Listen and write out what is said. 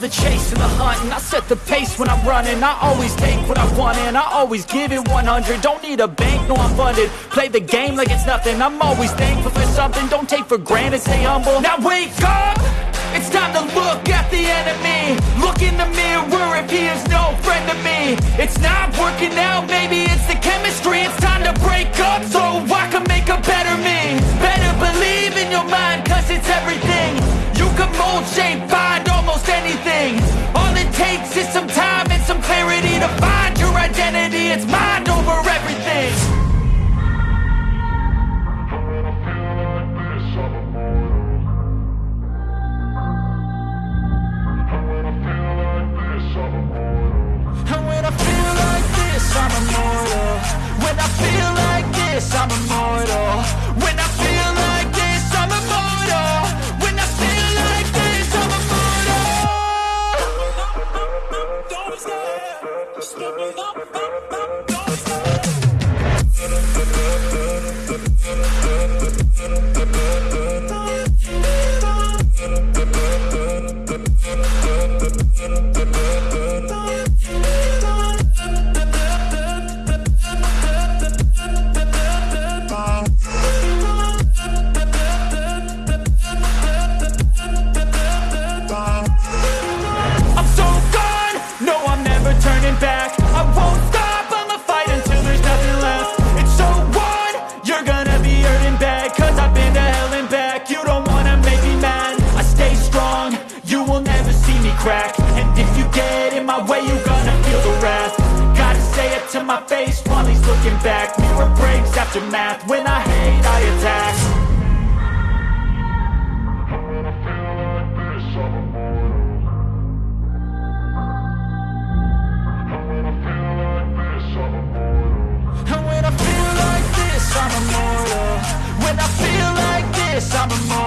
the chase and the hunt And I set the pace when I'm running. I always take what I want and I always give it 100 Don't need a bank, no I'm funded. Play the game like it's nothing. I'm always thankful for something. Don't take for granted, stay humble. Now wake up! It's time to look at the enemy. Look in the mirror if he is no friend to me. It's not working out, maybe it's the chemistry. It's time to break up so I can make a better me. Better believe in your mind cause it's everything. You can mold, shape, immortal When I feel like this, I'm immortal crack. And if you get in my way, you're gonna feel the wrath. Gotta say it to my face while he's looking back. Mirror breaks after math, when I hate I attack. And when I feel like this, I'm immortal. When I feel like this, I'm immortal